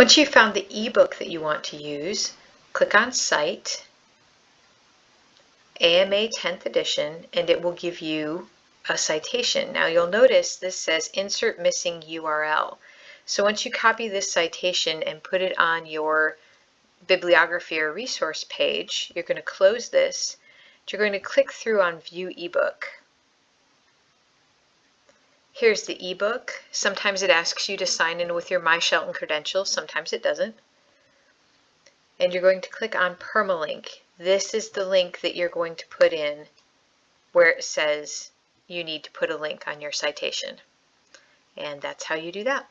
Once you've found the ebook that you want to use, click on Cite, AMA 10th edition, and it will give you a citation. Now you'll notice this says Insert Missing URL. So once you copy this citation and put it on your bibliography or resource page, you're going to close this. You're going to click through on View eBook. Here's the ebook. Sometimes it asks you to sign in with your My Shelton credentials, sometimes it doesn't. And you're going to click on Permalink. This is the link that you're going to put in where it says you need to put a link on your citation. And that's how you do that.